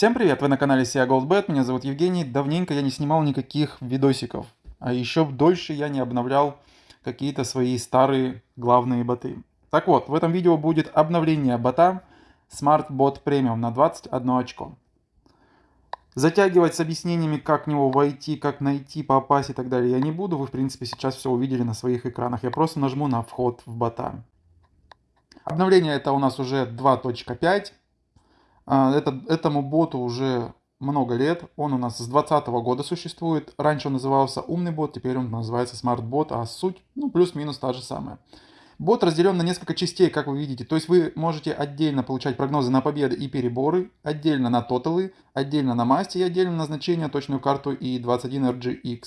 Всем привет, вы на канале SIA GoldBet, меня зовут Евгений. Давненько я не снимал никаких видосиков, а еще дольше я не обновлял какие-то свои старые главные боты. Так вот, в этом видео будет обновление бота Smart Bot Premium на 21 очко. Затягивать с объяснениями, как в него войти, как найти, попасть и так далее я не буду. Вы, в принципе, сейчас все увидели на своих экранах. Я просто нажму на вход в бота. Обновление это у нас уже 2.5. А, это, этому боту уже много лет. Он у нас с 2020 года существует. Раньше он назывался умный бот, теперь он называется смарт бот, а суть, ну, плюс-минус та же самая. Бот разделен на несколько частей, как вы видите. То есть вы можете отдельно получать прогнозы на победы и переборы, отдельно на тоталы, отдельно на масти и отдельно на значение, точную карту и 21RGX.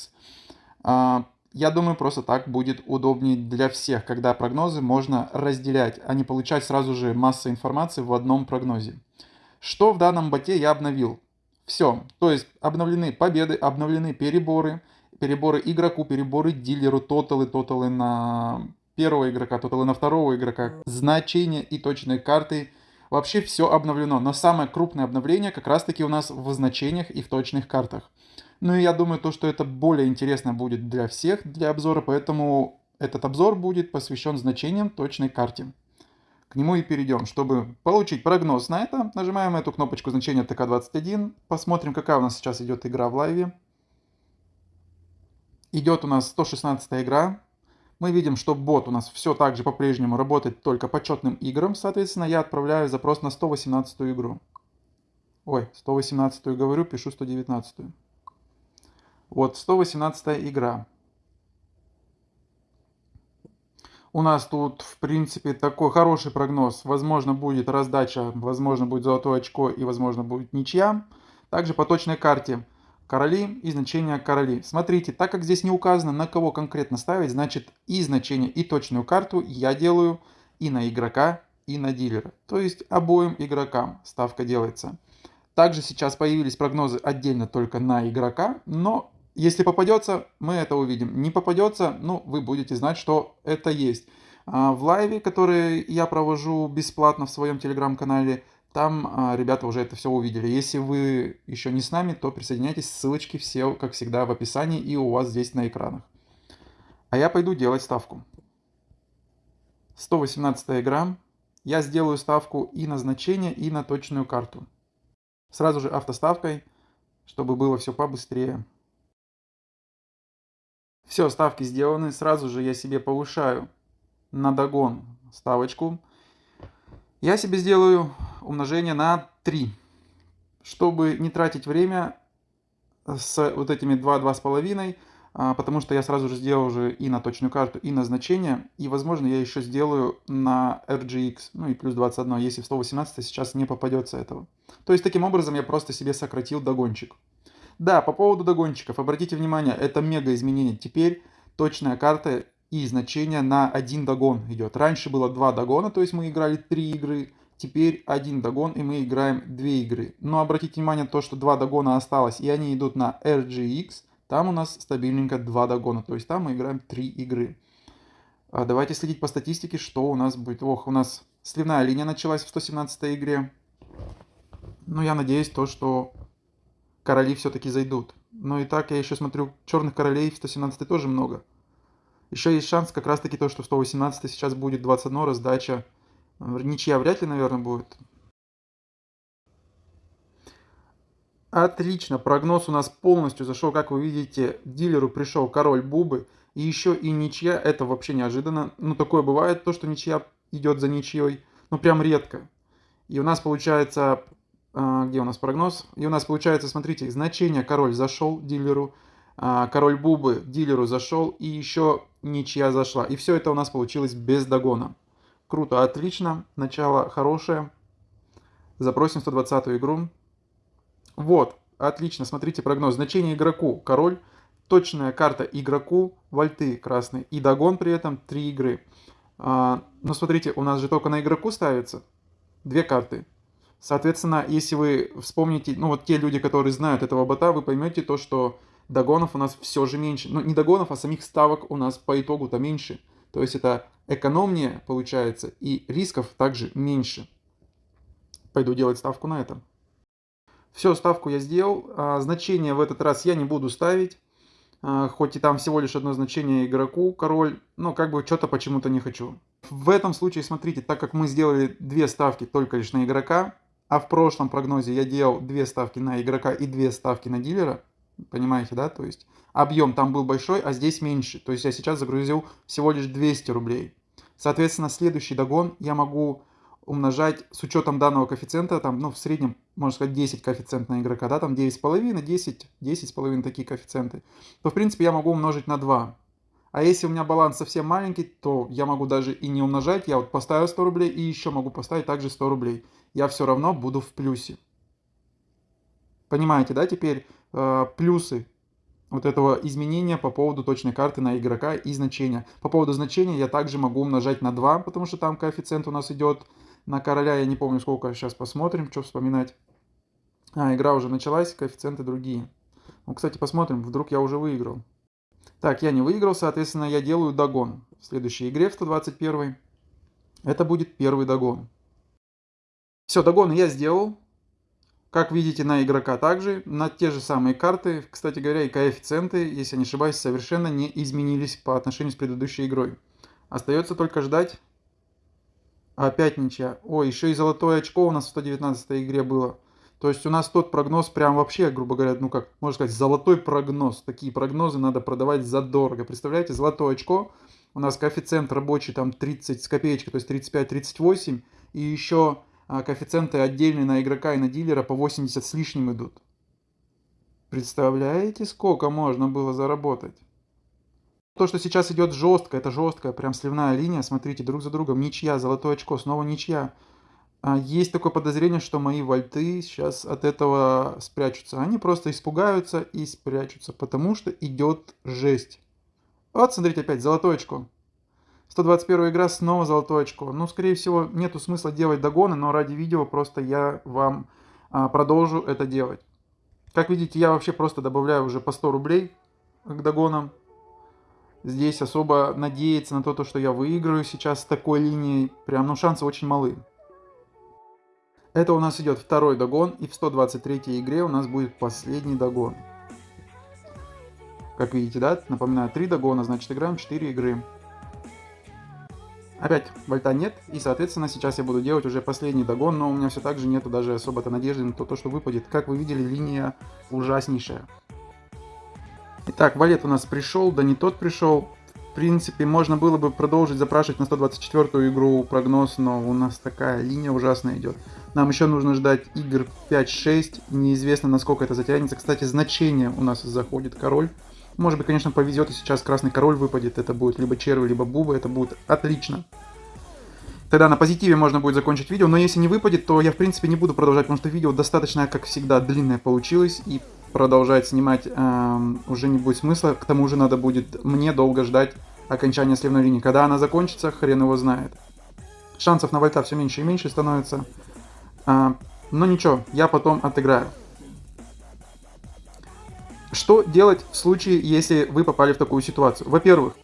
А, я думаю, просто так будет удобнее для всех, когда прогнозы можно разделять, а не получать сразу же массу информации в одном прогнозе. Что в данном боте я обновил? Все. То есть обновлены победы, обновлены переборы, переборы игроку, переборы дилеру, тоталы, тоталы на первого игрока, тоталы на второго игрока, значения и точные карты. Вообще все обновлено. Но самое крупное обновление как раз таки у нас в значениях и в точных картах. Ну и я думаю, то, что это более интересно будет для всех, для обзора, поэтому этот обзор будет посвящен значениям точной карте к нему и перейдем. Чтобы получить прогноз на это, нажимаем эту кнопочку значения ТК21, посмотрим, какая у нас сейчас идет игра в лайве. Идет у нас 116 игра. Мы видим, что бот у нас все так же по-прежнему работает только по четным играм. Соответственно, я отправляю запрос на 118 игру. Ой, 118 говорю, пишу 119. Вот, 118 игра. У нас тут, в принципе, такой хороший прогноз. Возможно, будет раздача, возможно, будет золотое очко и, возможно, будет ничья. Также по точной карте короли и значения короли. Смотрите, так как здесь не указано, на кого конкретно ставить, значит и значение, и точную карту я делаю и на игрока, и на дилера. То есть обоим игрокам ставка делается. Также сейчас появились прогнозы отдельно только на игрока, но если попадется, мы это увидим. Не попадется, ну, вы будете знать, что это есть. А, в лайве, который я провожу бесплатно в своем телеграм-канале, там а, ребята уже это все увидели. Если вы еще не с нами, то присоединяйтесь. Ссылочки все, как всегда, в описании и у вас здесь на экранах. А я пойду делать ставку. 118 игра. Я сделаю ставку и на значение, и на точную карту. Сразу же автоставкой, чтобы было все побыстрее. Все, ставки сделаны. Сразу же я себе повышаю на догон ставочку. Я себе сделаю умножение на 3. Чтобы не тратить время с вот этими 2-2,5, а, потому что я сразу же сделал уже и на точную карту, и на значение. И, возможно, я еще сделаю на RGX, ну и плюс 21, если в 118 сейчас не попадется этого. То есть, таким образом, я просто себе сократил догончик. Да, по поводу догончиков, обратите внимание, это мега изменение. Теперь точная карта и значение на один догон идет. Раньше было два догона, то есть мы играли три игры. Теперь один догон и мы играем две игры. Но обратите внимание то, что два догона осталось и они идут на RGX. Там у нас стабильненько два догона, то есть там мы играем три игры. А давайте следить по статистике, что у нас будет. Ох, у нас сливная линия началась в 117 игре. Но я надеюсь то, что короли все-таки зайдут. Но и так я еще смотрю, черных королей в 117 тоже много. Еще есть шанс как раз таки то, что в 118 сейчас будет 21 раздача. Ничья вряд ли, наверное, будет. Отлично, прогноз у нас полностью зашел. Как вы видите, дилеру пришел король Бубы. И еще и ничья, это вообще неожиданно. Ну, такое бывает, то, что ничья идет за ничьей. Ну, прям редко. И у нас получается где у нас прогноз? И у нас получается, смотрите, значение король зашел дилеру, а, король бубы дилеру зашел и еще ничья зашла. И все это у нас получилось без догона. Круто, отлично, начало хорошее. Запросим 120 игру. Вот, отлично, смотрите прогноз. Значение игроку король, точная карта игроку, вольты красные и догон при этом 3 игры. А, но смотрите, у нас же только на игроку ставится две карты. Соответственно, если вы вспомните, ну вот те люди, которые знают этого бота, вы поймете то, что догонов у нас все же меньше. Ну не догонов, а самих ставок у нас по итогу-то меньше. То есть это экономнее получается и рисков также меньше. Пойду делать ставку на этом. Все, ставку я сделал. А, значение в этот раз я не буду ставить. А, хоть и там всего лишь одно значение игроку, король. Но как бы что-то почему-то не хочу. В этом случае, смотрите, так как мы сделали две ставки только лишь на игрока, а в прошлом прогнозе я делал две ставки на игрока и две ставки на дилера, понимаете, да, то есть объем там был большой, а здесь меньше, то есть я сейчас загрузил всего лишь 200 рублей. Соответственно, следующий догон я могу умножать с учетом данного коэффициента, там, ну, в среднем, можно сказать, 10 коэффициент на игрока, да, там 9,5, 10, 10,5 такие коэффициенты, то, в принципе, я могу умножить на 2. А если у меня баланс совсем маленький, то я могу даже и не умножать, я вот поставил 100 рублей и еще могу поставить также 100 рублей. Я все равно буду в плюсе. Понимаете, да, теперь э, плюсы вот этого изменения по поводу точной карты на игрока и значения. По поводу значения я также могу умножать на 2, потому что там коэффициент у нас идет на короля, я не помню сколько, сейчас посмотрим, что вспоминать. А, игра уже началась, коэффициенты другие. Ну, кстати, посмотрим, вдруг я уже выиграл. Так, я не выиграл, соответственно, я делаю догон. В следующей игре, в 121 это будет первый догон. Все, догоны я сделал. Как видите, на игрока также, на те же самые карты. Кстати говоря, и коэффициенты, если не ошибаюсь, совершенно не изменились по отношению с предыдущей игрой. Остается только ждать. Опять ничья. О, еще и золотое очко у нас в 119 игре было. То есть у нас тот прогноз прям вообще, грубо говоря, ну как, можно сказать, золотой прогноз. Такие прогнозы надо продавать задорого. Представляете, золотое очко, у нас коэффициент рабочий там 30 с копеечкой, то есть 35-38. И еще а коэффициенты отдельные на игрока и на дилера по 80 с лишним идут. Представляете, сколько можно было заработать? То, что сейчас идет жестко, это жесткая, прям сливная линия, смотрите, друг за другом, ничья, золотое очко, снова ничья. А есть такое подозрение, что мои вольты сейчас от этого спрячутся. Они просто испугаются и спрячутся, потому что идет жесть. Вот, смотрите, опять золотое очко. 121 игра, снова золотое очко. Ну, скорее всего, нету смысла делать догоны, но ради видео просто я вам а, продолжу это делать. Как видите, я вообще просто добавляю уже по 100 рублей к догонам. Здесь особо надеяться на то, что я выиграю сейчас с такой линией, прям, ну, шансы очень малы. Это у нас идет второй догон, и в 123 игре у нас будет последний догон. Как видите, да, напоминаю, 3 догона, значит играем 4 игры. Опять вольта нет, и соответственно сейчас я буду делать уже последний догон, но у меня все так же нету даже особо-то надежды на то, то, что выпадет. Как вы видели, линия ужаснейшая. Итак, валет у нас пришел, да не тот пришел. В принципе, можно было бы продолжить запрашивать на 124 игру прогноз, но у нас такая линия ужасная идет. Нам еще нужно ждать игр 5-6, неизвестно насколько это затянется. Кстати, значение у нас заходит король. Может быть, конечно, повезет, и сейчас красный король выпадет. Это будет либо червы, либо бубы. Это будет отлично. Тогда на позитиве можно будет закончить видео. Но если не выпадет, то я, в принципе, не буду продолжать, потому что видео достаточно, как всегда, длинное получилось. И продолжать снимать эм, уже не будет смысла. К тому же надо будет мне долго ждать окончания сливной линии. Когда она закончится, хрен его знает. Шансов на вольта все меньше и меньше становится. Э, но ничего, я потом отыграю. Что делать в случае, если вы попали в такую ситуацию? Во-первых,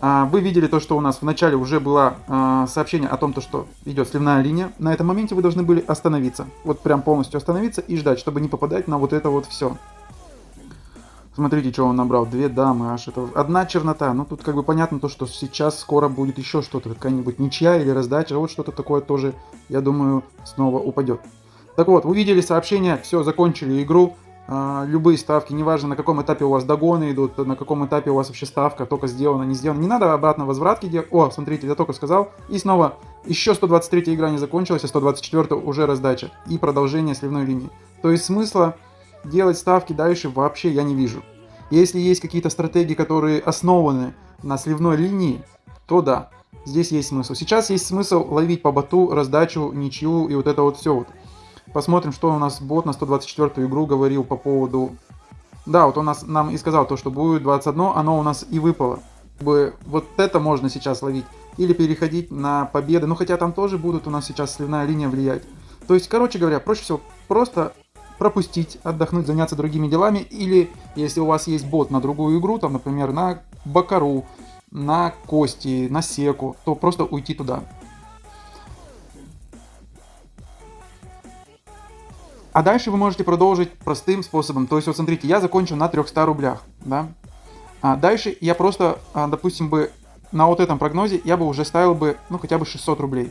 вы видели то, что у нас в начале уже было а, сообщение о том, то, что идет сливная линия. На этом моменте вы должны были остановиться. Вот прям полностью остановиться и ждать, чтобы не попадать на вот это вот все. Смотрите, что он набрал. Две дамы, аж это... Одна чернота. Ну, тут как бы понятно то, что сейчас скоро будет еще что-то. Какая-нибудь ничья или раздача. Вот что-то такое тоже, я думаю, снова упадет. Так вот, увидели сообщение, все, закончили игру. А, любые ставки, неважно на каком этапе у вас догоны идут, на каком этапе у вас вообще ставка, только сделана, не сделана. Не надо обратно возвратки делать. О, смотрите, я только сказал. И снова, еще 123 игра не закончилась, а 124 уже раздача. И продолжение сливной линии. То есть смысла делать ставки дальше вообще я не вижу. Если есть какие-то стратегии, которые основаны на сливной линии, то да, здесь есть смысл. Сейчас есть смысл ловить по боту, раздачу, ничью и вот это вот все вот. Посмотрим, что у нас бот на 124 игру говорил по поводу... Да, вот он нас, нам и сказал то, что будет 21, оно у нас и выпало. Вот это можно сейчас ловить. Или переходить на победы. Ну, хотя там тоже будут у нас сейчас сливная линия влиять. То есть, короче говоря, проще всего просто пропустить, отдохнуть, заняться другими делами. Или, если у вас есть бот на другую игру, там, например, на Бакару, на Кости, на Секу, то просто уйти туда. А дальше вы можете продолжить простым способом. То есть, вот смотрите, я закончил на 300 рублях, да. А дальше я просто, а, допустим, бы на вот этом прогнозе я бы уже ставил бы, ну, хотя бы 600 рублей.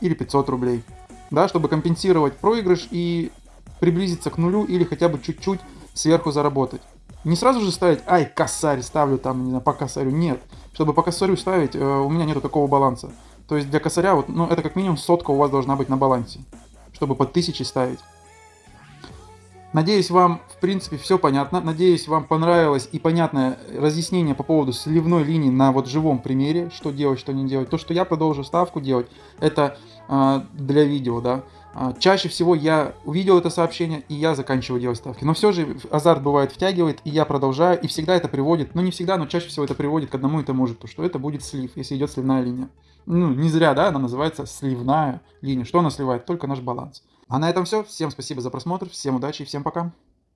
Или 500 рублей. Да, чтобы компенсировать проигрыш и приблизиться к нулю или хотя бы чуть-чуть сверху заработать. Не сразу же ставить, ай, косарь ставлю там, не знаю, по косарю. Нет. Чтобы по косарю ставить, э, у меня нету такого баланса. То есть для косаря, вот, ну, это как минимум сотка у вас должна быть на балансе. Чтобы по тысяче ставить. Надеюсь, вам, в принципе, все понятно. Надеюсь, вам понравилось и понятное разъяснение по поводу сливной линии на вот живом примере, что делать, что не делать. То, что я продолжу ставку делать, это э, для видео, да. А, чаще всего я увидел это сообщение, и я заканчиваю делать ставки. Но все же азарт бывает втягивает, и я продолжаю, и всегда это приводит, ну не всегда, но чаще всего это приводит к одному и тому же, то что это будет слив, если идет сливная линия. Ну, не зря, да, она называется сливная линия. Что она сливает? Только наш баланс. А на этом все. Всем спасибо за просмотр, всем удачи и всем пока.